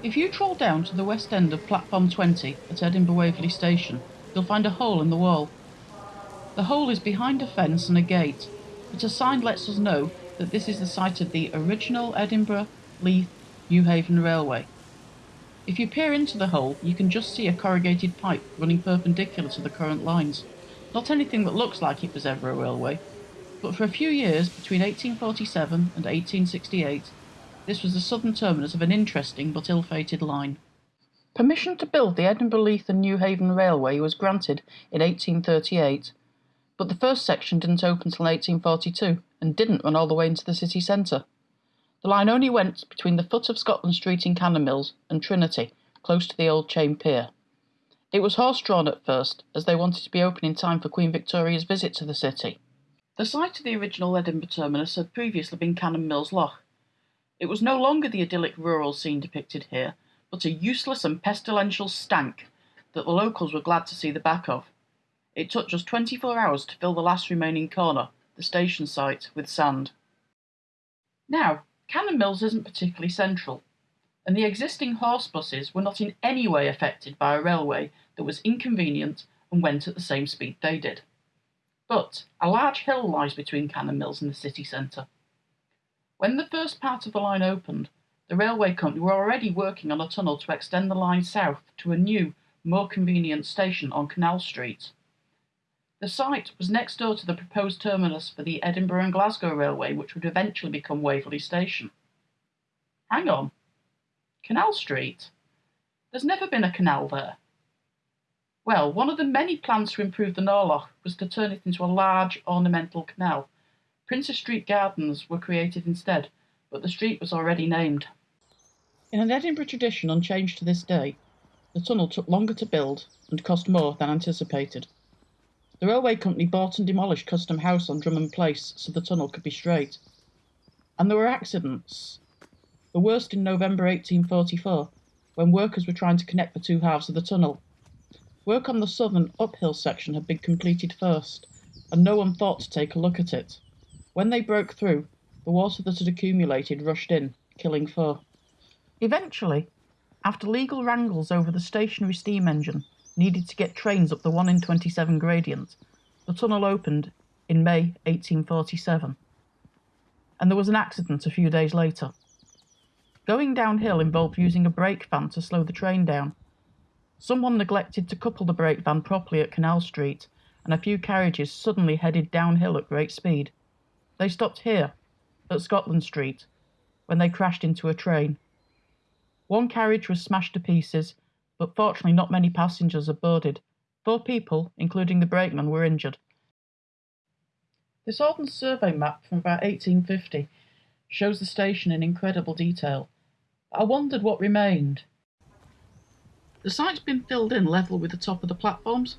If you troll down to the west end of platform 20 at Edinburgh Waverley Station, you'll find a hole in the wall. The hole is behind a fence and a gate, but a sign lets us know that this is the site of the original Edinburgh, Leith, Newhaven Railway. If you peer into the hole, you can just see a corrugated pipe running perpendicular to the current lines. Not anything that looks like it was ever a railway, but for a few years between 1847 and 1868, this was the southern terminus of an interesting but ill-fated line. Permission to build the Edinburgh, Leith and Newhaven Railway was granted in 1838, but the first section didn't open till 1842 and didn't run all the way into the city centre. The line only went between the foot of Scotland Street in Canonmills and Trinity, close to the old chain pier. It was horse drawn at first, as they wanted to be open in time for Queen Victoria's visit to the city. The site of the original Edinburgh terminus had previously been Canonmills Loch. It was no longer the idyllic rural scene depicted here, but a useless and pestilential stank that the locals were glad to see the back of. It took just 24 hours to fill the last remaining corner, the station site, with sand. Now, Canonmills isn't particularly central, and the existing horse buses were not in any way affected by a railway that was inconvenient and went at the same speed they did. But a large hill lies between Canonmills and the city centre. When the first part of the line opened, the railway company were already working on a tunnel to extend the line south to a new, more convenient station on Canal Street. The site was next door to the proposed terminus for the Edinburgh and Glasgow Railway, which would eventually become Waverley Station. Hang on. Canal Street? There's never been a canal there. Well, one of the many plans to improve the Nor Loch was to turn it into a large ornamental canal. Princes Street Gardens were created instead, but the street was already named. In an Edinburgh tradition unchanged to this day, the tunnel took longer to build and cost more than anticipated. The railway company bought and demolished Custom House on Drummond Place so the tunnel could be straight. And there were accidents. The worst in November 1844, when workers were trying to connect the two halves of the tunnel. Work on the southern uphill section had been completed first, and no one thought to take a look at it. When they broke through, the water that had accumulated rushed in, killing four. Eventually, after legal wrangles over the stationary steam engine, needed to get trains up the 1 in 27 gradient, the tunnel opened in May 1847. And there was an accident a few days later. Going downhill involved using a brake van to slow the train down. Someone neglected to couple the brake van properly at Canal Street, and a few carriages suddenly headed downhill at great speed. They stopped here, at Scotland Street, when they crashed into a train. One carriage was smashed to pieces, but fortunately not many passengers had boarded. Four people, including the brakeman, were injured. This Ordnance Survey map from about 1850 shows the station in incredible detail. I wondered what remained. The site's been filled in level with the top of the platforms,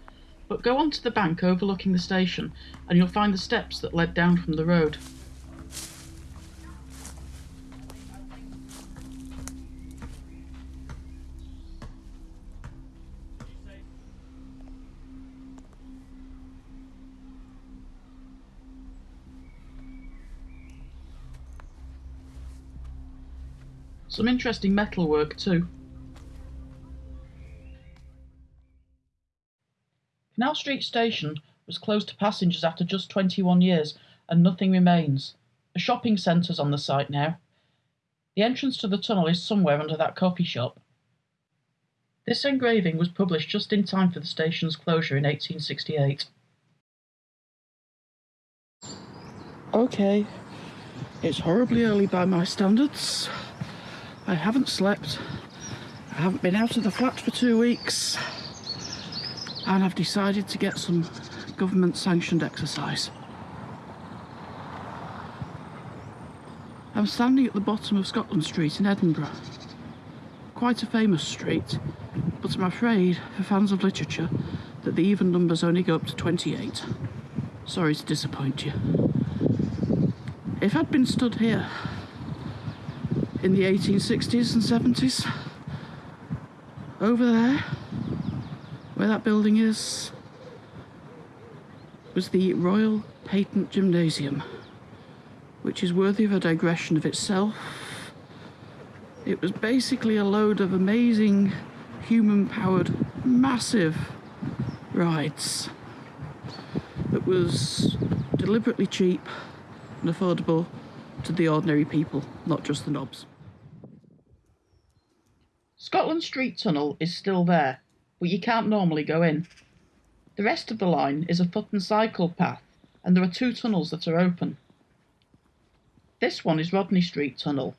but go on to the bank overlooking the station and you'll find the steps that led down from the road. Some interesting metalwork too. Canal Street Station was closed to passengers after just 21 years and nothing remains. A shopping centre's on the site now. The entrance to the tunnel is somewhere under that coffee shop. This engraving was published just in time for the station's closure in 1868. Okay, it's horribly early by my standards. I haven't slept. I haven't been out of the flat for two weeks. And I've decided to get some government sanctioned exercise. I'm standing at the bottom of Scotland Street in Edinburgh. Quite a famous street, but I'm afraid, for fans of literature, that the even numbers only go up to 28. Sorry to disappoint you. If I'd been stood here in the 1860s and 70s. Over there, where that building is, was the Royal Patent Gymnasium, which is worthy of a digression of itself. It was basically a load of amazing human powered massive rides that was deliberately cheap and affordable to the ordinary people, not just the knobs. Scotland Street Tunnel is still there, but you can't normally go in. The rest of the line is a foot and cycle path, and there are two tunnels that are open. This one is Rodney Street Tunnel.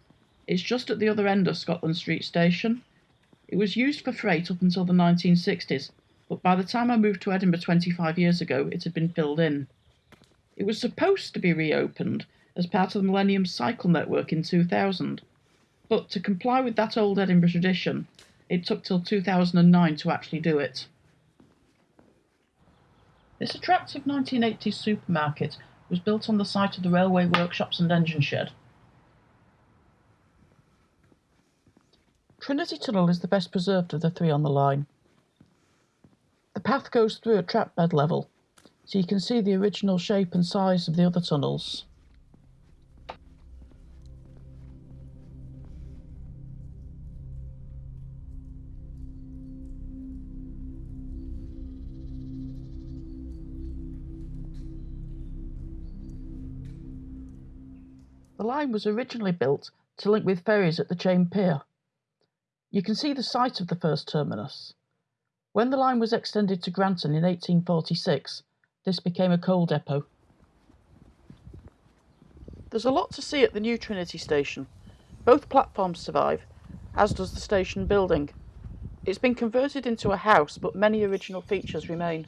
It's just at the other end of Scotland Street Station. It was used for freight up until the 1960s, but by the time I moved to Edinburgh 25 years ago, it had been filled in. It was supposed to be reopened as part of the Millennium Cycle Network in 2000, but to comply with that old Edinburgh tradition, it took till 2009 to actually do it. This attractive 1980s supermarket was built on the site of the railway workshops and engine shed. Trinity Tunnel is the best preserved of the three on the line. The path goes through at track bed level, so you can see the original shape and size of the other tunnels. The line was originally built to link with ferries at the Chain Pier. You can see the site of the first terminus. When the line was extended to Granton in 1846, this became a coal depot. There's a lot to see at the new Trinity station. Both platforms survive, as does the station building. It's been converted into a house, but many original features remain.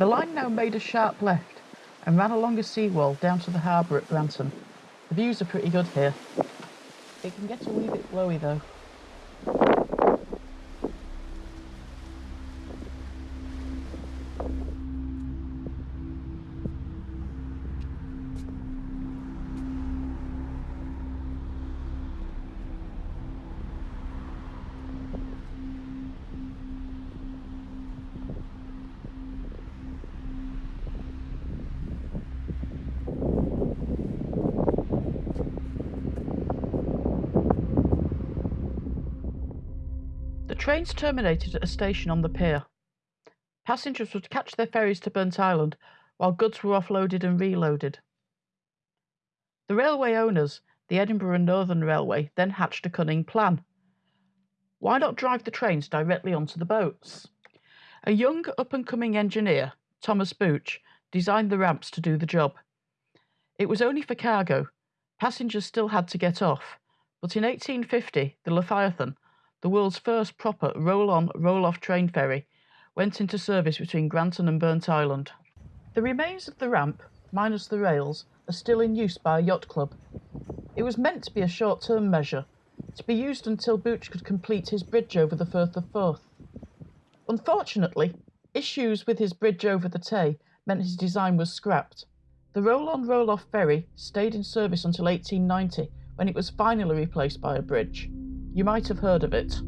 The line now made a sharp left and ran along a seawall down to the harbour at Granton. The views are pretty good here. It can get a wee bit flowy though. Trains terminated at a station on the pier. Passengers would catch their ferries to Burntisland while goods were offloaded and reloaded. The railway owners, the Edinburgh and Northern Railway, then hatched a cunning plan. Why not drive the trains directly onto the boats? A young up and coming engineer, Thomas Bouch, designed the ramps to do the job. It was only for cargo. Passengers still had to get off. But in 1850, the Leviathan, the world's first proper roll-on, roll-off train ferry, went into service between Granton and Burntisland. The remains of the ramp, minus the rails, are still in use by a yacht club. It was meant to be a short-term measure, to be used until Bouch could complete his bridge over the Firth of Forth. Unfortunately, issues with his bridge over the Tay meant his design was scrapped. The roll-on roll-off ferry stayed in service until 1890 when it was finally replaced by a bridge. You might have heard of it.